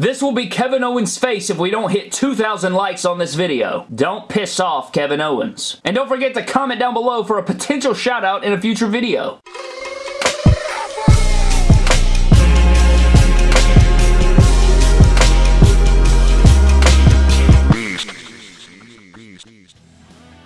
This will be Kevin Owens' face if we don't hit 2,000 likes on this video. Don't piss off Kevin Owens. And don't forget to comment down below for a potential shout out in a future video.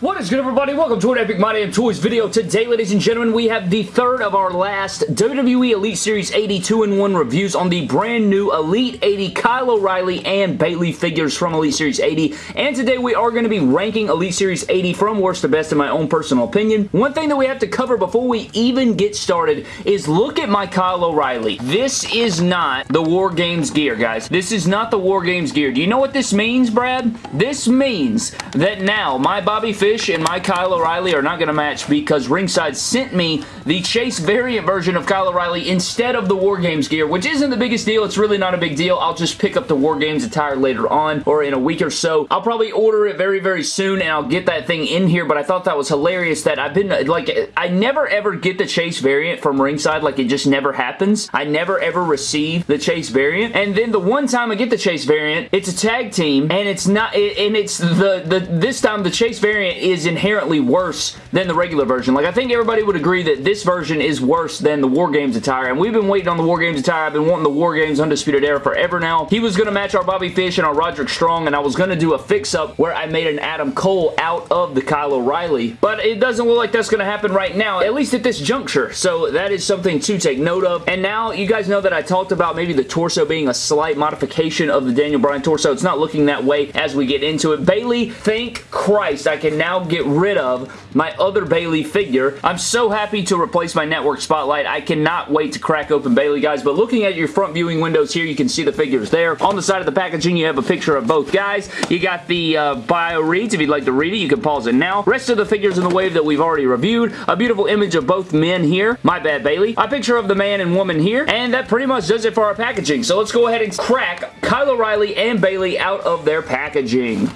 What is good everybody? Welcome to an Epic My Damn Toys video. Today, ladies and gentlemen, we have the third of our last WWE Elite Series 80 2-in-1 reviews on the brand new Elite 80 Kyle O'Reilly and Bayley figures from Elite Series 80. And today we are going to be ranking Elite Series 80 from worst to best in my own personal opinion. One thing that we have to cover before we even get started is look at my Kyle O'Reilly. This is not the War Games gear, guys. This is not the War Games gear. Do you know what this means, Brad? This means that now my Bobby Fish Fish and my Kyle O'Reilly are not going to match because Ringside sent me the Chase variant version of Kyle O'Reilly instead of the War Games gear, which isn't the biggest deal. It's really not a big deal. I'll just pick up the War Games attire later on or in a week or so. I'll probably order it very, very soon and I'll get that thing in here, but I thought that was hilarious that I've been, like, I never ever get the Chase variant from Ringside. Like, it just never happens. I never ever receive the Chase variant. And then the one time I get the Chase variant, it's a tag team and it's not, and it's the, the this time the Chase variant is inherently worse than the regular version. Like, I think everybody would agree that this version is worse than the War Games attire, and we've been waiting on the War Games attire. I've been wanting the War Games Undisputed Era forever now. He was going to match our Bobby Fish and our Roderick Strong, and I was going to do a fix-up where I made an Adam Cole out of the Kyle O'Reilly, but it doesn't look like that's going to happen right now, at least at this juncture, so that is something to take note of. And now, you guys know that I talked about maybe the torso being a slight modification of the Daniel Bryan torso. It's not looking that way as we get into it. Bayley, thank Christ, I can now get rid of my other Bayley figure. I'm so happy to replace my network spotlight. I cannot wait to crack open Bayley, guys, but looking at your front viewing windows here, you can see the figures there. On the side of the packaging, you have a picture of both guys. You got the uh, bio reads. If you'd like to read it, you can pause it now. Rest of the figures in the wave that we've already reviewed. A beautiful image of both men here. My bad, Bayley. A picture of the man and woman here, and that pretty much does it for our packaging. So let's go ahead and crack Kyle O'Reilly and Bayley out of their packaging.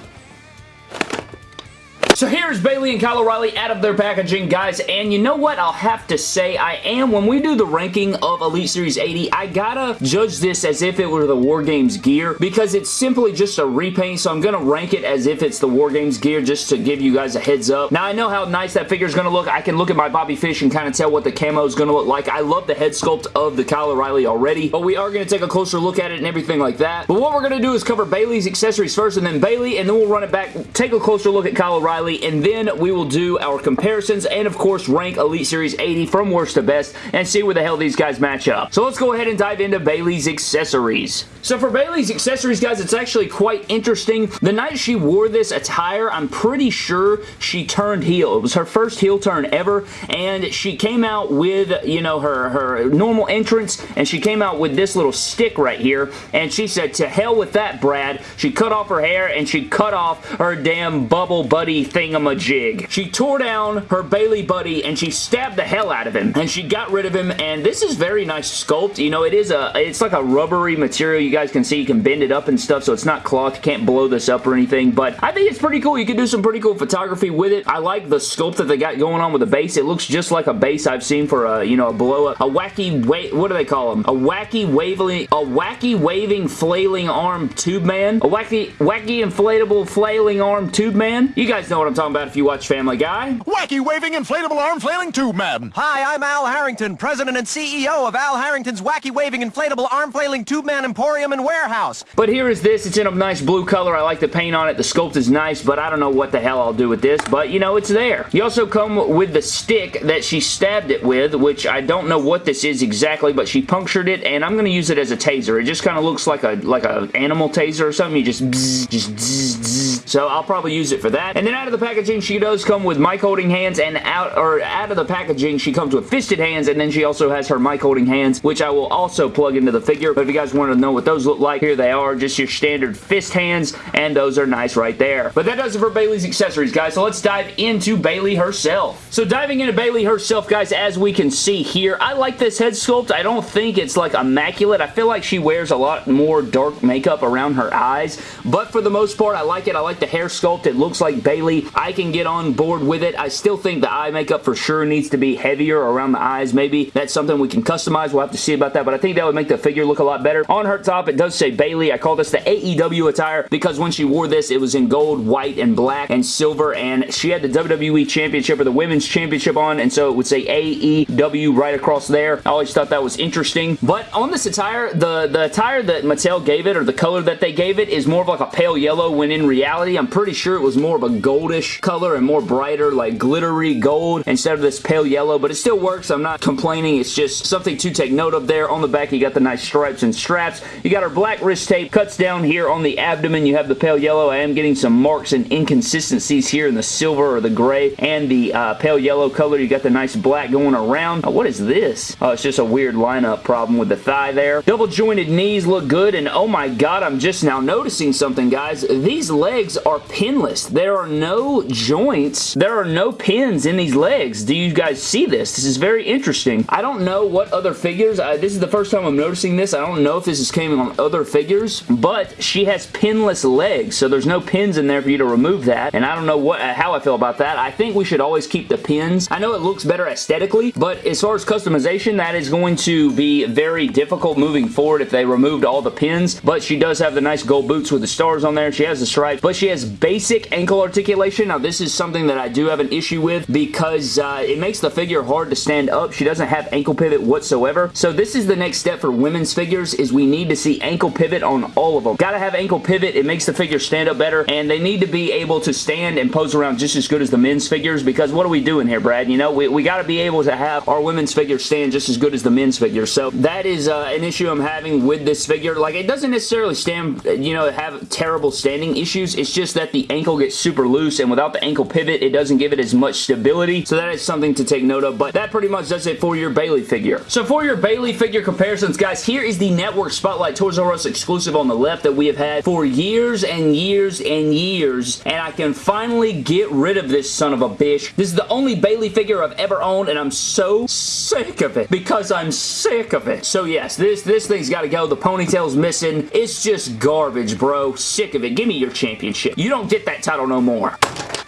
So here's Bayley and Kyle O'Reilly out of their packaging, guys, and you know what I'll have to say? I am, when we do the ranking of Elite Series 80, I gotta judge this as if it were the War Games gear because it's simply just a repaint, so I'm gonna rank it as if it's the War Games gear just to give you guys a heads up. Now, I know how nice that figure is gonna look. I can look at my Bobby Fish and kind of tell what the camo is gonna look like. I love the head sculpt of the Kyle O'Reilly already, but we are gonna take a closer look at it and everything like that. But what we're gonna do is cover Bayley's accessories first and then Bayley, and then we'll run it back, take a closer look at Kyle O'Reilly, and then we will do our comparisons and of course rank Elite Series 80 from worst to best and see where the hell these guys match up. So let's go ahead and dive into Bayley's accessories. So for Bayley's accessories, guys, it's actually quite interesting. The night she wore this attire, I'm pretty sure she turned heel. It was her first heel turn ever, and she came out with, you know, her, her normal entrance, and she came out with this little stick right here, and she said, to hell with that, Brad. She cut off her hair, and she cut off her damn bubble buddy thingamajig. She tore down her Bayley buddy, and she stabbed the hell out of him, and she got rid of him, and this is very nice sculpt. You know, it is a, it's like a rubbery material you guys can see you can bend it up and stuff so it's not cloth. You can't blow this up or anything, but I think it's pretty cool. You can do some pretty cool photography with it. I like the sculpt that they got going on with the base. It looks just like a base I've seen for a, you know, a blow up. A wacky, wa what do they call them? A wacky waving, a wacky waving flailing arm tube man. A wacky, wacky inflatable flailing arm tube man. You guys know what I'm talking about if you watch Family Guy. Wacky waving inflatable arm flailing tube man. Hi, I'm Al Harrington, president and CEO of Al Harrington's Wacky Waving Inflatable Arm Flailing Tube Man Emporium and Warehouse. But here is this. It's in a nice blue color. I like the paint on it. The sculpt is nice, but I don't know what the hell I'll do with this. But, you know, it's there. You also come with the stick that she stabbed it with, which I don't know what this is exactly, but she punctured it, and I'm going to use it as a taser. It just kind of looks like a like a animal taser or something. You just bzz, just bzz, bzz. So I'll probably use it for that. And then out of the packaging, she does come with mic holding hands, and out or out of the packaging, she comes with fisted hands, and then she also has her mic holding hands, which I will also plug into the figure. But if you guys want to know what those look like, here they are. Just your standard fist hands, and those are nice right there. But that does it for Bayley's accessories, guys. So let's dive into Bayley herself. So diving into Bayley herself, guys, as we can see here, I like this head sculpt. I don't think it's like immaculate. I feel like she wears a lot more dark makeup around her eyes, but for the most part, I like it. I like like the hair sculpt. It looks like Bayley. I can get on board with it. I still think the eye makeup for sure needs to be heavier around the eyes. Maybe that's something we can customize. We'll have to see about that, but I think that would make the figure look a lot better. On her top, it does say Bayley. I call this the AEW attire because when she wore this, it was in gold, white, and black, and silver, and she had the WWE Championship or the Women's Championship on, and so it would say AEW right across there. I always thought that was interesting. But on this attire, the, the attire that Mattel gave it, or the color that they gave it, is more of like a pale yellow, when in reality, I'm pretty sure it was more of a goldish color and more brighter, like glittery gold instead of this pale yellow, but it still works. I'm not complaining. It's just something to take note of there. On the back, you got the nice stripes and straps. You got our black wrist tape, cuts down here on the abdomen. You have the pale yellow. I am getting some marks and inconsistencies here in the silver or the gray and the uh, pale yellow color. You got the nice black going around. Oh, what is this? Oh, it's just a weird lineup problem with the thigh there. Double jointed knees look good, and oh my god, I'm just now noticing something, guys. These legs are pinless. There are no joints. There are no pins in these legs. Do you guys see this? This is very interesting. I don't know what other figures. Uh, this is the first time I'm noticing this. I don't know if this is coming on other figures, but she has pinless legs, so there's no pins in there for you to remove that, and I don't know what uh, how I feel about that. I think we should always keep the pins. I know it looks better aesthetically, but as far as customization, that is going to be very difficult moving forward if they removed all the pins, but she does have the nice gold boots with the stars on there. She has the stripes, but she has basic ankle articulation. Now, this is something that I do have an issue with because uh, it makes the figure hard to stand up. She doesn't have ankle pivot whatsoever, so this is the next step for women's figures is we need to see ankle pivot on all of them. Gotta have ankle pivot. It makes the figure stand up better, and they need to be able to stand and pose around just as good as the men's figures because what are we doing here, Brad? You know, we, we gotta be able to have our women's figures stand just as good as the men's figures, so that is uh, an issue I'm having with this figure. Like, it doesn't necessarily stand, you know, have terrible standing issues. It's just that the ankle gets super loose, and without the ankle pivot, it doesn't give it as much stability, so that is something to take note of, but that pretty much does it for your Bayley figure. So for your Bayley figure comparisons, guys, here is the Network Spotlight Toys R Us exclusive on the left that we have had for years and years and years, and I can finally get rid of this son of a bitch. This is the only Bayley figure I've ever owned, and I'm so sick of it because I'm sick of it. So yes, this, this thing's got to go. The ponytail's missing. It's just garbage, bro. Sick of it. Give me your championship. You don't get that title no more.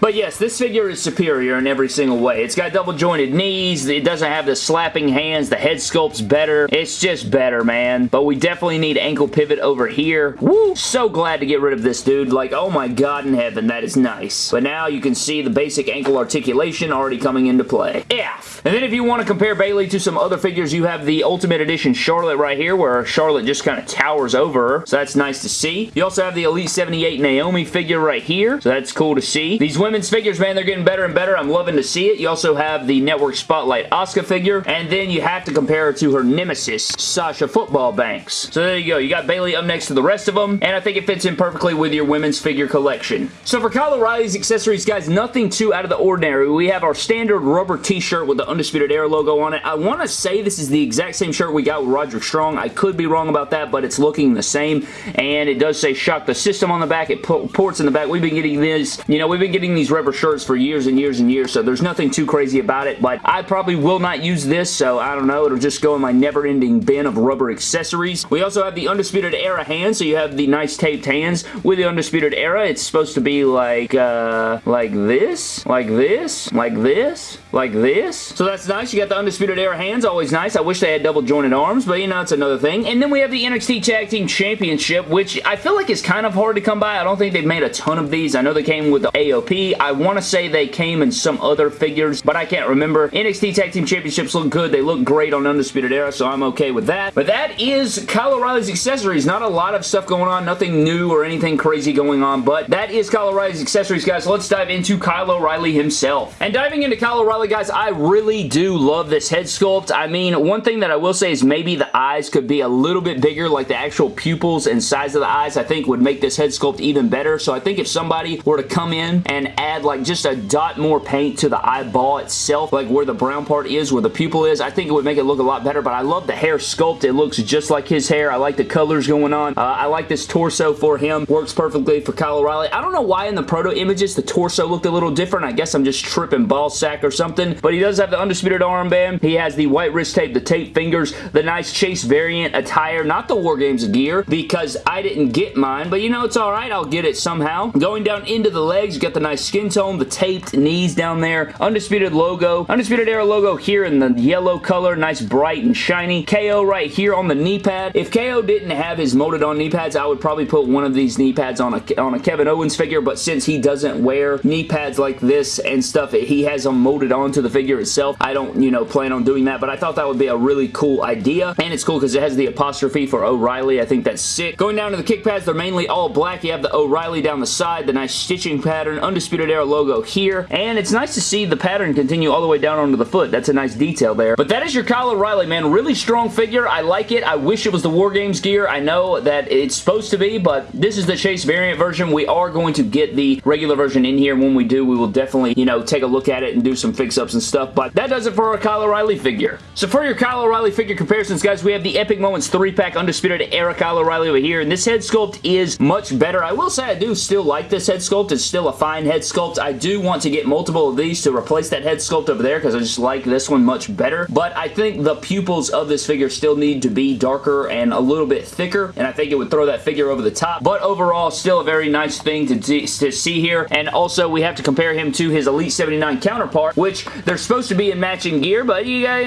But yes, this figure is superior in every single way. It's got double jointed knees. It doesn't have the slapping hands. The head sculpt's better. It's just better, man. But we definitely need ankle pivot over here. Woo! So glad to get rid of this dude. Like, oh my god in heaven, that is nice. But now you can see the basic ankle articulation already coming into play. F. And then if you want to compare Bayley to some other figures, you have the Ultimate Edition Charlotte right here, where Charlotte just kind of towers over her. So that's nice to see. You also have the Elite 78 Naomi figure right here. So that's cool to see. These women's figures, man, they're getting better and better. I'm loving to see it. You also have the Network Spotlight Asuka figure, and then you have to compare her to her nemesis, Sasha Football Banks. So there you go. You got Bayley up next to the rest of them, and I think it fits in perfectly with your women's figure collection. So for Kyle O'Reilly's accessories, guys, nothing too out of the ordinary. We have our standard rubber t-shirt with the Undisputed Era logo on it. I want to say this is the exact same shirt we got with Roderick Strong. I could be wrong about that, but it's looking the same, and it does say Shock the System on the back. It ports in the back. We've been getting this, you know, we've been getting these rubber shirts for years and years and years, so there's nothing too crazy about it, but I probably will not use this, so I don't know. It'll just go in my never-ending bin of rubber accessories. We also have the Undisputed Era hands, so you have the nice taped hands with the Undisputed Era. It's supposed to be like, uh, like this, like this, like this, like this. So that's nice. You got the Undisputed Era hands, always nice. I wish they had double jointed arms, but you know, it's another thing. And then we have the NXT Tag Team Championship, which I feel like is kind of hard to come by. I don't think they've made a ton of these. I know they came with the AOP. I want to say they came in some other figures, but I can't remember. NXT Tag Team Championships look good. They look great on Undisputed Era, so I'm okay with that. But that is Kyle O'Reilly's accessories. Not a lot of stuff going on. Nothing new or anything crazy going on, but that is Kyle O'Reilly's accessories, guys. Let's dive into Kyle O'Reilly himself. And diving into Kyle O'Reilly, guys, I really do love this head sculpt. I mean, one thing that I will say is maybe the eyes could be a little bit bigger, like the actual pupils and size of the eyes, I think would make this head sculpt even better. So I think if somebody were to come in and add like just a dot more paint to the eyeball itself, like where the brown part is, where the pupil is, I think it would make it look a lot better, but I love the hair sculpt. It looks just like his hair. I like the colors going on. Uh, I like this torso for him. Works perfectly for Kyle O'Reilly. I don't know why in the proto images the torso looked a little different. I guess I'm just tripping ball sack or something, but he does have the Undisputed armband. He has the white wrist tape, the tape fingers, the nice Chase variant attire, not the War Games gear, because I didn't get mine, but you know, it's alright. I'll get it somehow. Going down into the legs, you got the nice skin tone, the taped knees down there, Undisputed logo, Undisputed Era logo here in the yellow color, nice bright and shiny. KO right here on the knee pad. If KO didn't have his molded on knee pads, I would probably put one of these knee pads on a, on a Kevin Owens figure, but since he doesn't wear knee pads like this and stuff, he has them molded onto the figure itself. I don't, you know, plan on doing that, but I thought that would be a really cool idea, and it's cool because it has the apostrophe for O'Reilly. I think that's sick. Going down to the kick pads, they're mainly all black. You have the O'Reilly down the side, the nice stitching pattern, Undisputed Era logo here, and it's nice to see the pattern continue all the way down onto the foot. That's a nice detail there. But that is your Kyle O'Reilly, man. Really strong figure. I like it. I wish it was the War Games gear. I know that it's supposed to be, but this is the Chase variant version. We are going to get the regular version in here. When we do, we will definitely, you know, take a look at it and do some fix-ups and stuff, but that does it for our Kyle O'Reilly figure. So for your Kyle O'Reilly figure comparisons, guys, we have the Epic Moments 3-pack Undisputed Era Kyle O'Reilly over here, and this head sculpt is much better. I will say I do still like this head sculpt. It's still a fine head sculpt. I do want to get multiple of these to replace that head sculpt over there because I just like this one much better, but I think the pupils of this figure still need to be darker and a little bit thicker, and I think it would throw that figure over the top, but overall, still a very nice thing to, to see here, and also we have to compare him to his Elite 79 counterpart, which they're supposed to be in matching gear, but you got,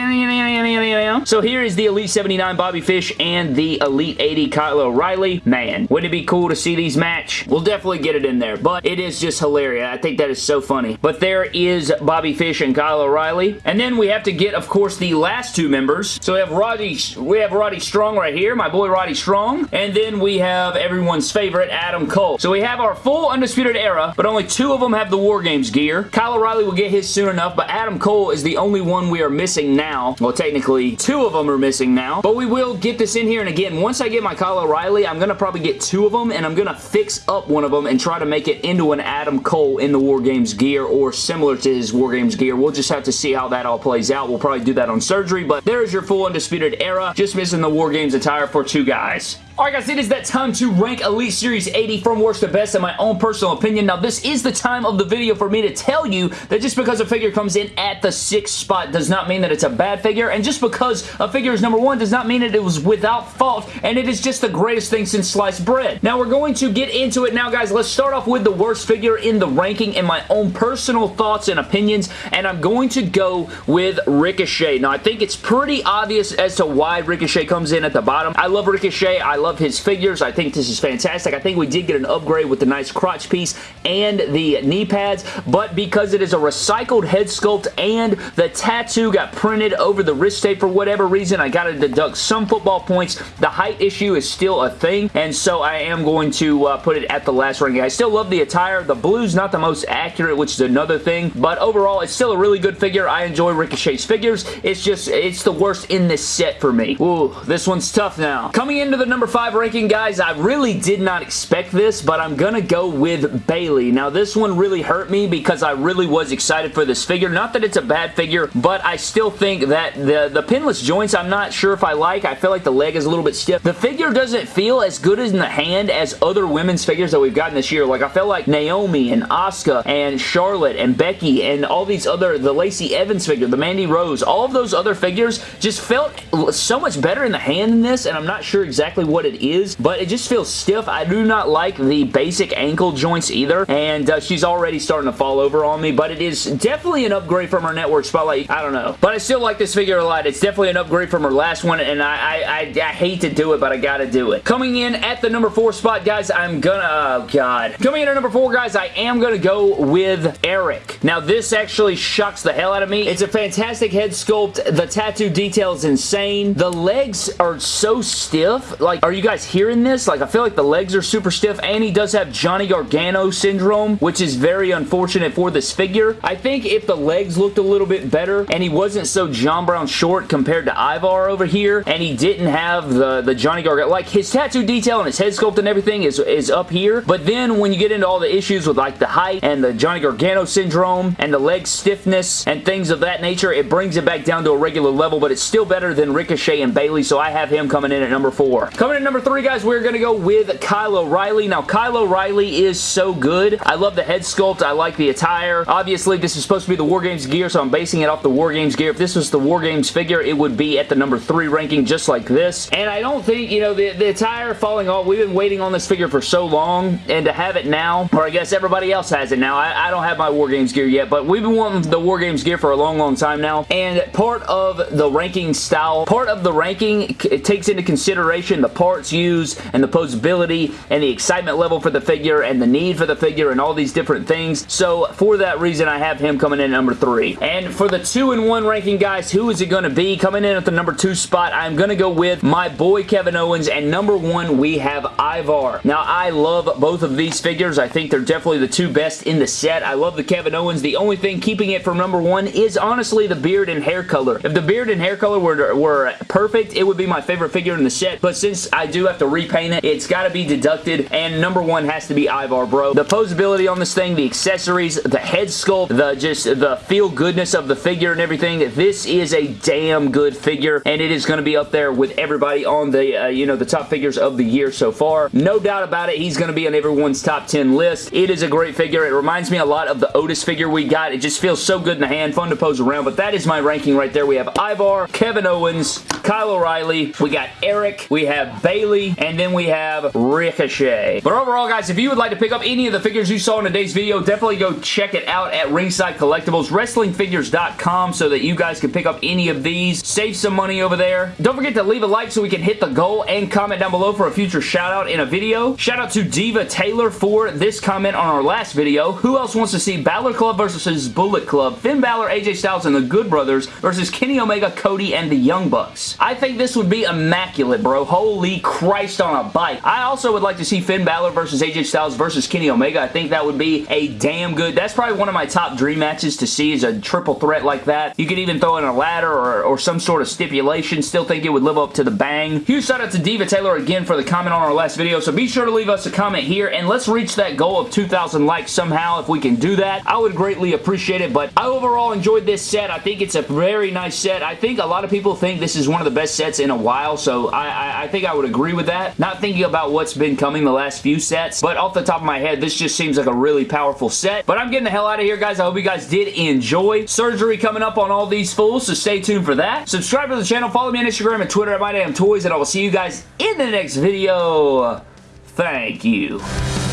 so here is the Elite 79 Bobby Fish and the Elite 80 Kyle O'Reilly. Man, wouldn't it be cool to see these match? We'll definitely get it in there, but it is just hilarious. I think that is so funny. But there is Bobby Fish and Kyle O'Reilly. And then we have to get, of course, the last two members. So we have Roddy, we have Roddy Strong right here, my boy Roddy Strong. And then we have everyone's favorite, Adam Cole. So we have our full Undisputed Era, but only two of them have the War Games gear. Kyle O'Reilly will get his soon enough, but Adam Cole is the only one we are missing now. Well, technically, two of them are missing now, but we will get this in here. And again, once I get my Kyle O'Reilly, I'm going to probably get two of them, and I'm going to fix up one of them and try to make it into an Adam Cole in the War Games gear or similar to his War Games gear. We'll just have to see how that all plays out. We'll probably do that on surgery, but there's your full Undisputed Era. Just missing the War Games attire for two guys. Alright guys, it is that time to rank Elite Series 80 from worst to best in my own personal opinion. Now this is the time of the video for me to tell you that just because a figure comes in at the sixth spot does not mean that it's a bad figure, and just because a figure is number one does not mean that it was without fault, and it is just the greatest thing since sliced bread. Now we're going to get into it now guys. Let's start off with the worst figure in the ranking in my own personal thoughts and opinions, and I'm going to go with Ricochet. Now I think it's pretty obvious as to why Ricochet comes in at the bottom. I love Ricochet. I love his figures. I think this is fantastic. I think we did get an upgrade with the nice crotch piece and the knee pads, but because it is a recycled head sculpt and the tattoo got printed over the wrist tape for whatever reason, I got to deduct some football points. The height issue is still a thing, and so I am going to uh, put it at the last ranking. I still love the attire. The blue's not the most accurate, which is another thing, but overall, it's still a really good figure. I enjoy Ricochet's figures. It's just, it's the worst in this set for me. Ooh, this one's tough now. Coming into the number 5 ranking, guys, I really did not expect this, but I'm gonna go with Bayley. Now, this one really hurt me because I really was excited for this figure. Not that it's a bad figure, but I still think that the, the pinless joints, I'm not sure if I like. I feel like the leg is a little bit stiff. The figure doesn't feel as good in the hand as other women's figures that we've gotten this year. Like, I felt like Naomi and Asuka and Charlotte and Becky and all these other, the Lacey Evans figure, the Mandy Rose, all of those other figures just felt so much better in the hand than this, and I'm not sure exactly what it is, but it just feels stiff. I do not like the basic ankle joints either, and uh, she's already starting to fall over on me, but it is definitely an upgrade from her Network Spotlight. I don't know. But I still like this figure a lot. It's definitely an upgrade from her last one, and I, I, I, I hate to do it, but I gotta do it. Coming in at the number four spot, guys, I'm gonna, oh god. Coming in at number four, guys, I am gonna go with Erik. Now, this actually shocks the hell out of me. It's a fantastic head sculpt. The tattoo detail is insane. The legs are so stiff. Like, are you guys hearing this? Like, I feel like the legs are super stiff, and he does have Johnny Gargano syndrome, which is very unfortunate for this figure. I think if the legs looked a little bit better, and he wasn't so John Brown short compared to Ivar over here, and he didn't have the, the Johnny Gargano, like, his tattoo detail and his head sculpt and everything is, is up here, but then when you get into all the issues with, like, the height and the Johnny Gargano syndrome and the leg stiffness and things of that nature, it brings it back down to a regular level, but it's still better than Ricochet and Bayley, so I have him coming in at number four. Coming in number three, guys, we're going to go with Kyle O'Reilly. Now, Kyle O'Reilly is so good. I love the head sculpt. I like the attire. Obviously, this is supposed to be the War Games gear, so I'm basing it off the War Games gear. If this was the War Games figure, it would be at the number three ranking, just like this. And I don't think, you know, the, the attire falling off, we've been waiting on this figure for so long, and to have it now, or I guess everybody else has it now. I, I don't have my War Games gear yet, but we've been wanting the War Games gear for a long, long time now, and part of the ranking style, part of the ranking, it takes into consideration the parts used, and the posability, and the excitement level for the figure, and the need for the figure, and all these different things. So, for that reason, I have him coming in number three. And for the two and one ranking, guys, who is it going to be? Coming in at the number two spot, I'm going to go with my boy Kevin Owens, and number one, we have Ivar. Now, I love both of these figures. I think they're definitely the two best in the set. I love the Kevin Owens. The only thing keeping it from number one is honestly the beard and hair color. If the beard and hair color were, were perfect, it would be my favorite figure in the set, but since I do have to repaint it, it's got to be deducted, and number one has to be Ivar, bro. The posability on this thing, the accessories, the head sculpt, the just the feel goodness of the figure and everything, this is a damn good figure, and it is going to be up there with everybody on the, uh, you know, the top figures of the year so far. No doubt about it, he's going to be on everyone's top 10 list. It is a great figure. It reminds me a lot of the Otis figure we got. It just feels so good in the hand, fun to pose around, but that is my ranking right there. We have Ivar, Kevin Owens, Kyle O'Reilly, we got Erik, we have Bayley, and then we have Ricochet. But overall, guys, if you would like to pick up any of the figures you saw in today's video, definitely go check it out at Ringside Collectibles, WrestlingFigures.com, so that you guys can pick up any of these. Save some money over there. Don't forget to leave a like so we can hit the goal and comment down below for a future shout out in a video. Shout out to Diva Taylor for this comment on our last video. Who else wants to see Balor Club versus Bullet Club, Finn Balor, AJ Styles, and the Good Brothers versus Kenny Omega, Cody, and the Young Bucks? I think this would be immaculate, bro. Holy Christ on a bike. I also would like to see Finn Balor versus AJ Styles versus Kenny Omega. I think that would be a damn good... That's probably one of my top dream matches to see is a triple threat like that. You could even throw in a ladder or, or some sort of stipulation. Still think it would live up to the bang. Huge shout out to Diva Taylor again for the comment on our last video. So be sure to leave us a comment here and let's reach that goal of 2,000 likes somehow if we can do that. I would greatly appreciate it. But I overall enjoyed this set. I think it's a very nice set. I think a lot of people think this is one of the best sets in a while. So I, I, I think I would agree with that. Not thinking about what's been coming the last few sets. But off the top of my head, this just seems like a really powerful set. But I'm getting the hell out of here, guys. I hope you guys did enjoy. Surgery coming up on all these fools, so stay tuned for that. Subscribe to the channel. Follow me on Instagram and Twitter at MyDamnToys, and I will see you guys in the next video. Thank you.